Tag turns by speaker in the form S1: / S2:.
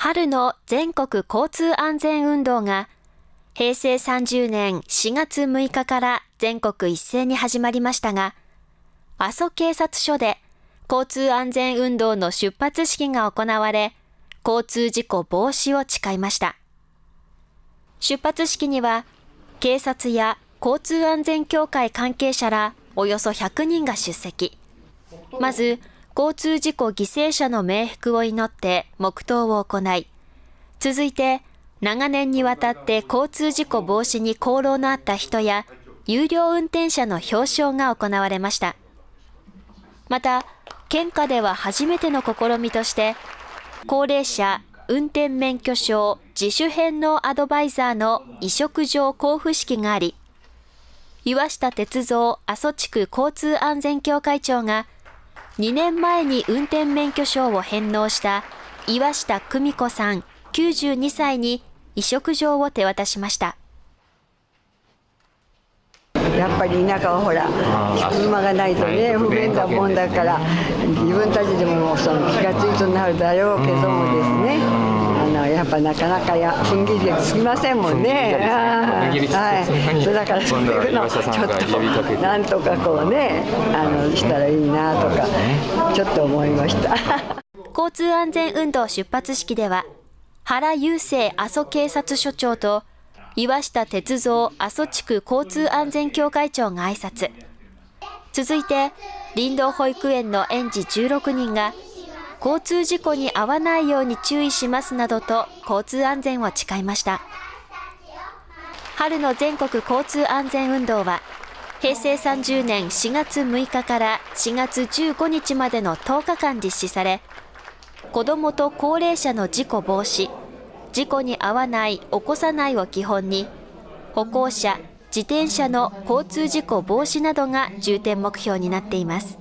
S1: 春の全国交通安全運動が平成30年4月6日から全国一斉に始まりましたが、阿蘇警察署で交通安全運動の出発式が行われ、交通事故防止を誓いました。出発式には、警察や交通安全協会関係者らおよそ100人が出席。まず、交通事故犠牲者の冥福を祈って黙祷を行い、続いて、長年にわたって交通事故防止に功労のあった人や、有料運転者の表彰が行われました。また、県下では初めての試みとして、高齢者運転免許証自主返納アドバイザーの移植状交付式があり、岩下鉄道阿蘇地区交通安全協会長が、2年前に運転免許証を返納した岩下久美子さん92歳に移植状を手渡しました。
S2: やっぱり田舎はほら車がないとね不便なもんだから自分たちでもその気が付いとなるだろうけどもですねやっぱなかなかや踏ん切りでつきませんもんね。はい、だからそういうのちょっとなんとかこうねあのしたらいいなとかちょっと思いました。
S1: 交通安全運動出発式では原雄生阿蘇警察署長と岩下鉄道阿蘇地区交通安全協会長が挨拶。続いて、林道保育園の園児16人が、交通事故に遭わないように注意しますなどと交通安全を誓いました。春の全国交通安全運動は、平成30年4月6日から4月15日までの10日間実施され、子どもと高齢者の事故防止、事故に遭わない、起こさないを基本に、歩行者、自転車の交通事故防止などが重点目標になっています。